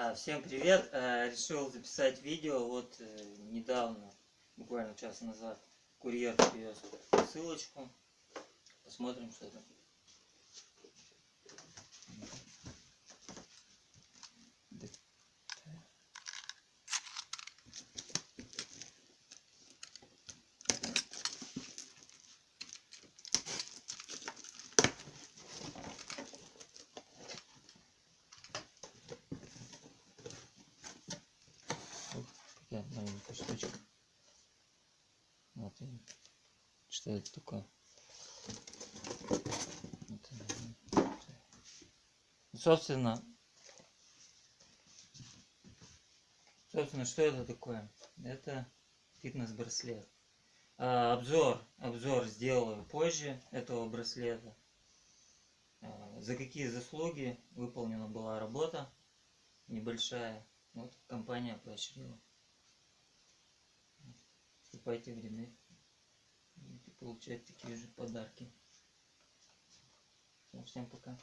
А, Всем привет! А, Решил записать видео. Вот э, недавно, буквально час назад, курьер привез ссылочку. Посмотрим, что там. Такая маленькая штучка. Вот и что это такое. Собственно, собственно, что это такое? Это фитнес-браслет. А, обзор, обзор сделаю позже этого браслета. А, за какие заслуги выполнена была работа небольшая. Вот компания поощрила. Вступайте в ряды. Будете получать такие же подарки. Ну, всем пока.